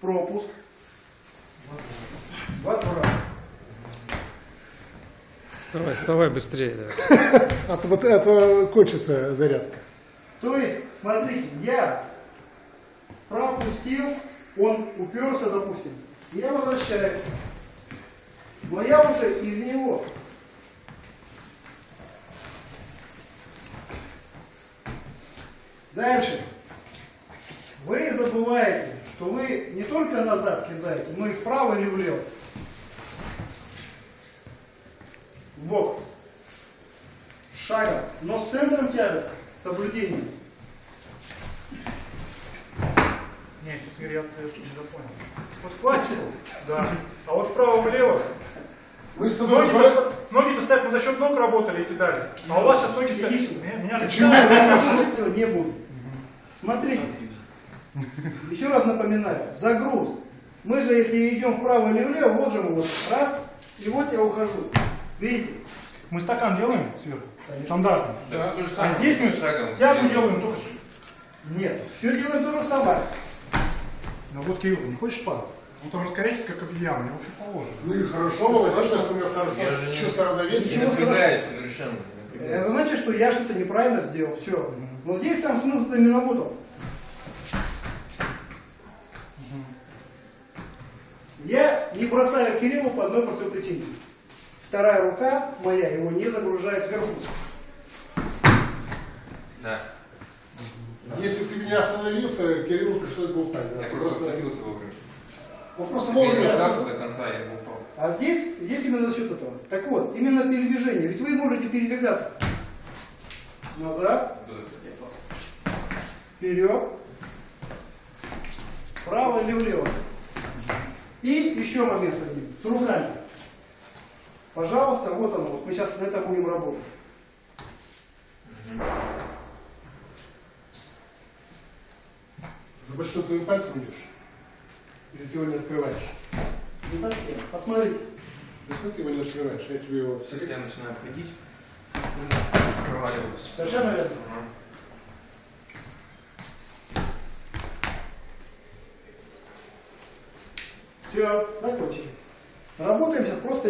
пропуск. 20 раз. Вставай, вставай быстрее. давай. А то вот это кончится зарядка. То есть, смотрите, я пропустил, он уперся, допустим, я возвращаю. Но я уже из него. Дальше. Вы забываете, что вы не только назад кидаете, но и вправо или влево. В бок. Шагом. Но с центром тяжести. Соблюдением. Нет, честно говоря, я это не понял. Вот классику, да. А вот вправо-влево. Мы с тобой... Ноги-то ноги-то ставят, мы за счет ног работали и кидали. А у вас сейчас ноги ставят. Меня, же Почему? Этого не будет. Смотрите. Еще раз напоминаю. Загруз. Мы же, если идем вправо или влево, вот же мы вот раз, и вот я ухожу. Видите? Мы стакан делаем сверху, стандартно. Да, А здесь мы шагом. тягу делаем только... Нет. Все делаем то же самое. Ну вот, Кирилл, не хочешь падать? Вот он раскорячится, как обезьяна, его фиг положено. Ну и хорошо, молодец, что у меня хорошо. Я же не- Чувство равновесия. Не напрягаюсь совершенно. не. Это значит, что я что-то неправильно сделал. Все. Но здесь там смысл именно вот он. Я не бросаю Кириллу по одной простой причине. Вторая рука моя его не загружает вверху. Да. Если бы ты меня остановился, Кириллу пришлось бы упасть. да. Я просто зацепился вовремя. Он просто Я вовремя остановился. до конца, я бы упал. А здесь, здесь именно за счет этого. Так вот, именно передвижение. Ведь вы можете передвигаться назад, вперед, вправо или влево. И еще момент один, с руками. Пожалуйста, вот оно, вот мы сейчас на этом будем работать. За большим твоим пальцем идешь? Или ты его не открываешь? Не совсем. Посмотрите. Что ты его не открываешь? Я тебе его... Если я начинаю обходить, проваливаюсь. Совершенно верно. Ага. Все, закончили. Работаем сейчас просто